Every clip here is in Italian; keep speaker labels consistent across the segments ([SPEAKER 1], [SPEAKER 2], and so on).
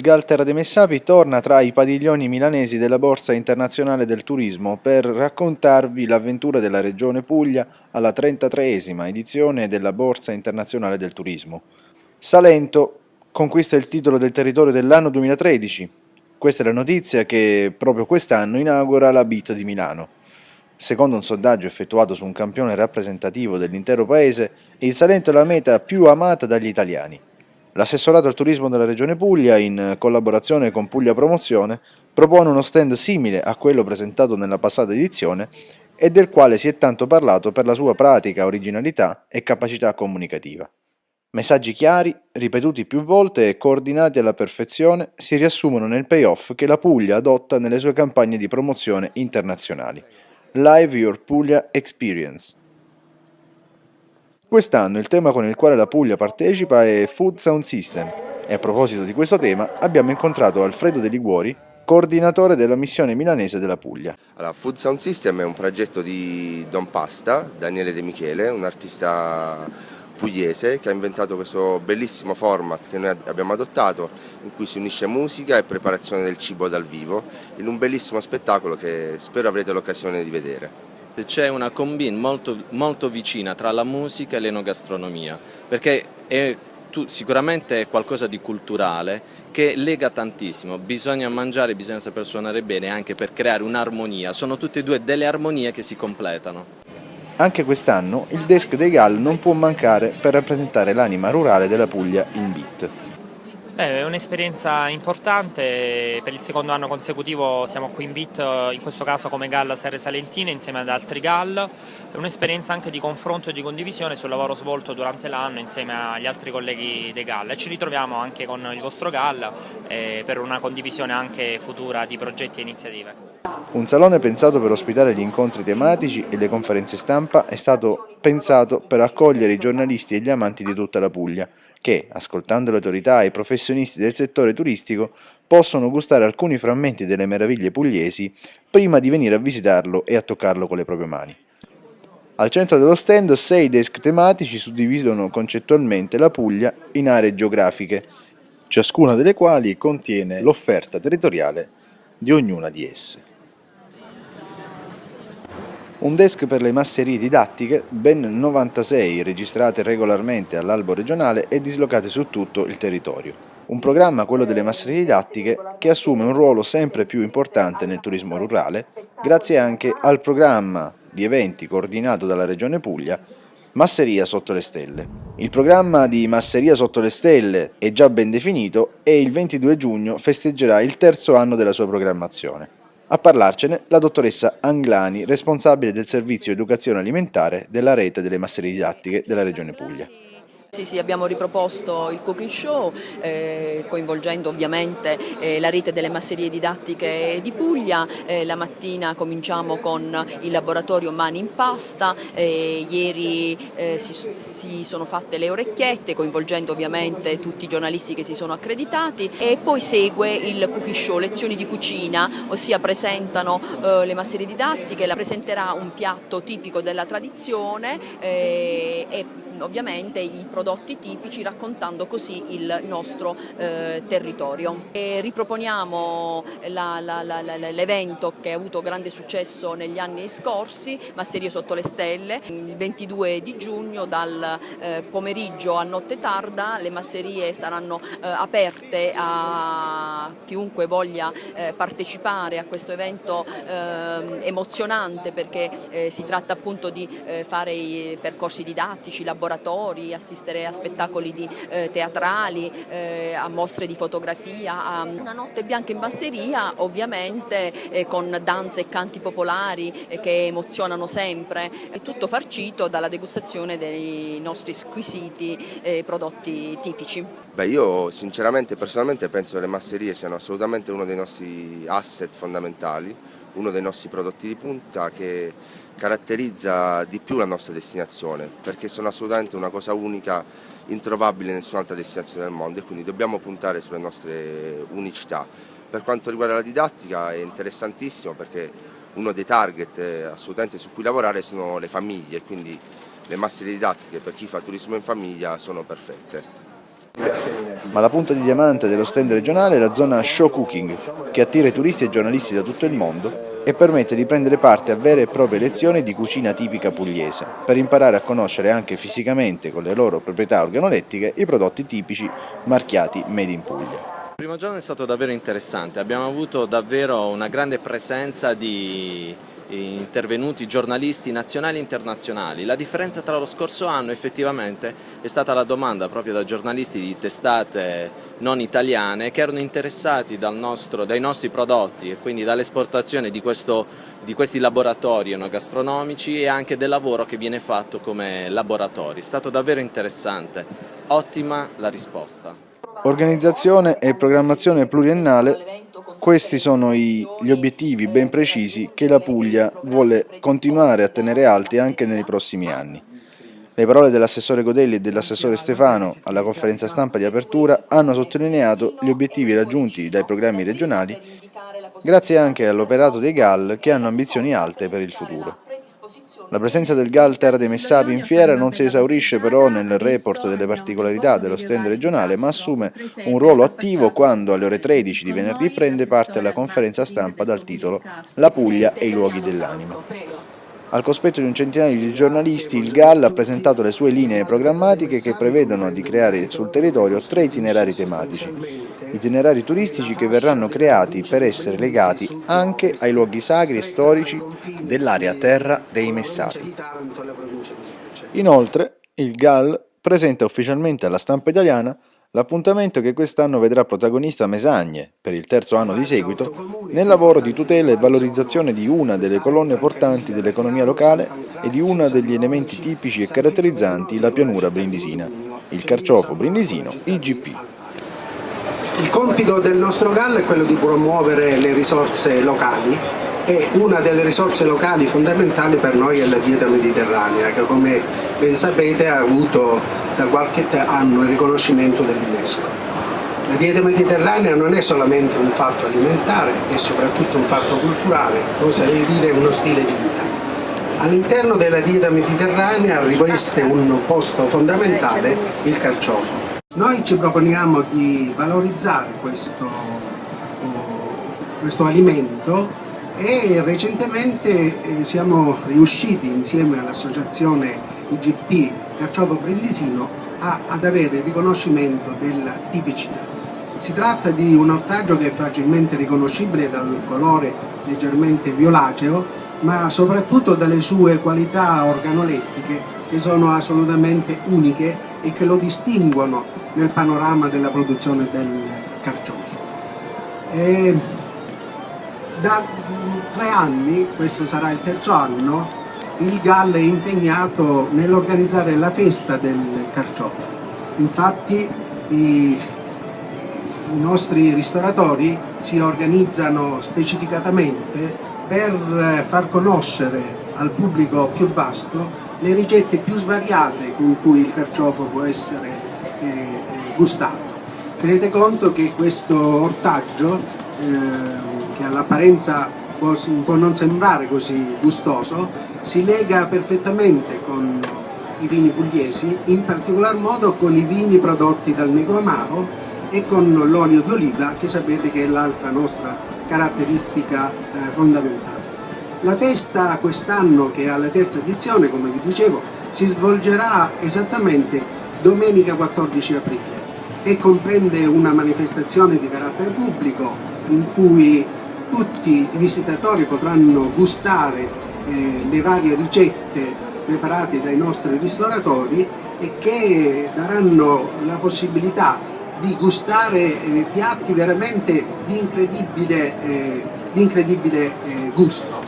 [SPEAKER 1] GAL Terra dei Messapi torna tra i padiglioni milanesi della Borsa Internazionale del Turismo per raccontarvi l'avventura della Regione Puglia alla 33esima edizione della Borsa Internazionale del Turismo. Salento conquista il titolo del territorio dell'anno 2013. Questa è la notizia che proprio quest'anno inaugura la BIT di Milano. Secondo un sondaggio effettuato su un campione rappresentativo dell'intero paese, il Salento è la meta più amata dagli italiani. L'assessorato al turismo della Regione Puglia, in collaborazione con Puglia Promozione, propone uno stand simile a quello presentato nella passata edizione e del quale si è tanto parlato per la sua pratica originalità e capacità comunicativa. Messaggi chiari, ripetuti più volte e coordinati alla perfezione si riassumono nel payoff che la Puglia adotta nelle sue campagne di promozione internazionali. Live Your Puglia Experience Quest'anno il tema con il quale la Puglia partecipa è Food Sound System e a proposito di questo tema abbiamo incontrato Alfredo De Liguori, coordinatore della missione milanese della Puglia.
[SPEAKER 2] Allora, Food Sound System è un progetto di Don Pasta, Daniele De Michele, un artista pugliese che ha inventato questo bellissimo format che noi abbiamo adottato in cui si unisce musica e preparazione del cibo dal vivo in un bellissimo spettacolo che spero avrete l'occasione di vedere
[SPEAKER 3] c'è una combine molto, molto, vicina tra la musica e l'enogastronomia, perché è tu, sicuramente è qualcosa di culturale che lega tantissimo, bisogna mangiare, bisogna saper suonare bene anche per creare un'armonia, sono tutte e due delle armonie che si completano.
[SPEAKER 1] Anche quest'anno il desk dei Gall non può mancare per rappresentare l'anima rurale della Puglia in beat.
[SPEAKER 4] Beh, è un'esperienza importante, per il secondo anno consecutivo siamo qui in BIT, in questo caso come GAL Serre Salentine insieme ad altri GAL, è un'esperienza anche di confronto e di condivisione sul lavoro svolto durante l'anno insieme agli altri colleghi dei GAL e ci ritroviamo anche con il vostro GAL eh, per una condivisione anche futura di progetti e iniziative.
[SPEAKER 1] Un salone pensato per ospitare gli incontri tematici e le conferenze stampa è stato pensato per accogliere i giornalisti e gli amanti di tutta la Puglia, che, ascoltando le autorità e i professionisti del settore turistico, possono gustare alcuni frammenti delle meraviglie pugliesi prima di venire a visitarlo e a toccarlo con le proprie mani. Al centro dello stand sei desk tematici suddividono concettualmente la Puglia in aree geografiche, ciascuna delle quali contiene l'offerta territoriale di ognuna di esse. Un desk per le masserie didattiche, ben 96 registrate regolarmente all'albo regionale e dislocate su tutto il territorio. Un programma, quello delle masserie didattiche, che assume un ruolo sempre più importante nel turismo rurale, grazie anche al programma di eventi coordinato dalla Regione Puglia Masseria sotto le stelle. Il programma di Masseria sotto le stelle è già ben definito e il 22 giugno festeggerà il terzo anno della sua programmazione. A parlarcene la dottoressa Anglani, responsabile del servizio educazione alimentare della rete delle masserie didattiche della Regione Puglia.
[SPEAKER 5] Sì, sì, abbiamo riproposto il cooking show eh, coinvolgendo ovviamente eh, la rete delle masserie didattiche di Puglia, eh, la mattina cominciamo con il laboratorio Mani in Pasta, eh, ieri eh, si, si, sono fatte le orecchiette coinvolgendo ovviamente tutti i giornalisti che si sono accreditati. E poi segue il cooking show, lezioni di cucina, ossia presentano eh, le masserie didattiche, la presenterà un piatto tipico della tradizione e ovviamente i prodotti tipici raccontando così il nostro eh, territorio. E riproponiamo l'evento che ha avuto grande successo negli anni scorsi, Masserie sotto le stelle, il 22 di giugno dal eh, pomeriggio a notte tarda le masserie saranno eh, aperte a chiunque voglia eh, partecipare a questo evento ehm, emozionante perché eh, si tratta appunto di eh, fare i percorsi didattici, laboratori, laboratori, assistere a spettacoli di, eh, teatrali, eh, a mostre di fotografia, a una notte bianca in basseria ovviamente eh, con danze e canti popolari eh, che emozionano sempre, è tutto farcito dalla degustazione dei nostri squisiti eh, prodotti tipici.
[SPEAKER 2] Beh, io sinceramente personalmente penso che le masserie siano assolutamente uno dei nostri asset fondamentali, uno dei nostri prodotti di punta che caratterizza di più la nostra destinazione perché sono assolutamente una cosa unica, introvabile in nessun'altra destinazione del mondo e quindi dobbiamo puntare sulle nostre unicità. Per quanto riguarda la didattica è interessantissimo perché uno dei target eh, assolutamente su cui lavorare sono le famiglie, quindi le masse didattiche per chi fa turismo in famiglia sono perfette.
[SPEAKER 1] Ma la punta di diamante dello stand regionale è la zona Show Cooking, che attira i turisti e giornalisti da tutto il mondo e permette di prendere parte a vere e proprie lezioni di cucina tipica pugliese, per imparare a conoscere anche fisicamente, con le loro proprietà organolettiche, i prodotti tipici marchiati Made in Puglia.
[SPEAKER 3] Il primo giorno è stato davvero interessante, abbiamo avuto davvero una grande presenza di intervenuti giornalisti nazionali e internazionali. La differenza tra lo scorso anno effettivamente è stata la domanda proprio da giornalisti di testate non italiane che erano interessati nostro, dai nostri prodotti e quindi dall'esportazione di, di, questi laboratori enogastronomici e anche del lavoro che viene fatto come laboratori. È stato davvero interessante, ottima la risposta.
[SPEAKER 1] Organizzazione e programmazione pluriennale, questi sono i, gli obiettivi ben precisi che la Puglia vuole continuare a tenere alti anche nei prossimi anni. Le parole dell'assessore Godelli e dell'assessore Stefano alla conferenza stampa di apertura hanno sottolineato gli obiettivi raggiunti dai programmi regionali grazie anche all'operato dei GAL che hanno ambizioni alte per il futuro. La presenza del GAL Terra dei Messapi in fiera non si esaurisce però nel report delle particolarità dello stand regionale, ma assume un ruolo attivo quando alle ore 13 di venerdì prende parte alla conferenza stampa dal titolo La Puglia e i luoghi dell'anima. Al cospetto di un centinaio di giornalisti, il GAL ha presentato le sue linee programmatiche che prevedono di creare sul territorio tre itinerari tematici, itinerari turistici che verranno creati per essere legati anche ai luoghi sacri e storici dell'area terra dei Messapi. Inoltre, il GAL presenta ufficialmente alla stampa italiana L'appuntamento che quest'anno vedrà protagonista Mesagne, per il terzo anno di seguito, nel lavoro di tutela e valorizzazione di una delle colonne portanti dell'economia locale e di uno degli elementi tipici e caratterizzanti la pianura brindisina, il carciofo brindisino IGP.
[SPEAKER 6] Il compito del nostro GAL è quello di promuovere le risorse locali e una delle risorse locali fondamentali per noi è la dieta mediterranea che come ben sapete ha avuto da qualche anno il riconoscimento dell'UNESCO. La dieta mediterranea non è solamente un fatto alimentare, è soprattutto un fatto culturale, oserei dire uno stile di vita. All'interno della dieta mediterranea riveste un posto fondamentale il carciofo. Noi ci proponiamo di valorizzare questo, oh, questo alimento e recentemente eh, siamo riusciti insieme all'associazione IGP Carciofo Brindisino a, ad avere il riconoscimento della tipicità. Si tratta di un ortaggio che è facilmente riconoscibile dal colore leggermente violaceo ma soprattutto dalle sue qualità organolettiche che sono assolutamente uniche e che lo distinguono nel panorama della produzione del carciofo. E da tre anni, questo sarà il terzo anno, il GAL è impegnato nell'organizzare la festa del carciofo. Infatti i, i nostri ristoratori si organizzano specificatamente per far conoscere al pubblico più vasto le ricette più svariate con cui il carciofo può essere eh, eh gustato. Tenete conto che questo ortaggio eh, che all'apparenza può, può non sembrare così gustoso, si lega perfettamente con i vini pugliesi, in particolar modo con i vini prodotti dal Negro Amaro e con l'olio di oliva che sapete che è l'altra nostra caratteristica eh, fondamentale. La festa quest'anno che è alla terza edizione, come vi dicevo, si svolgerà esattamente domenica 14 aprile e comprende una manifestazione di carattere pubblico in cui tutti i visitatori potranno gustare eh, le varie ricette preparate dai nostri ristoratori e che daranno la possibilità di gustare eh, piatti veramente di incredibile, eh, di incredibile eh, gusto.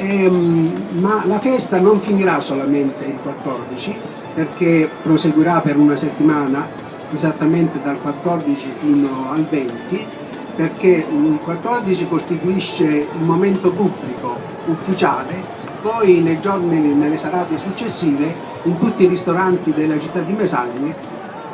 [SPEAKER 6] Ehm, ma la festa non finirà solamente il 14 perché proseguirà per una settimana esattamente dal 14 fino al 20 perché il 14 costituisce il momento pubblico ufficiale, poi nei giorni, nelle serate successive in tutti i ristoranti della città di Mesagne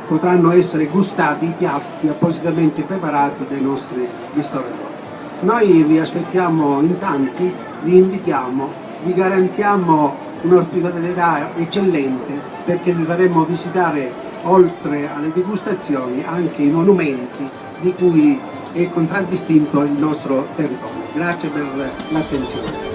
[SPEAKER 6] potranno essere gustati i piatti appositamente preparati dai nostri ristoratori. Noi vi aspettiamo in tanti, vi invitiamo, vi garantiamo un'ospitalità eccellente perché vi faremo visitare oltre alle degustazioni anche i monumenti di cui è contraddistinto il nostro territorio. Grazie per l'attenzione.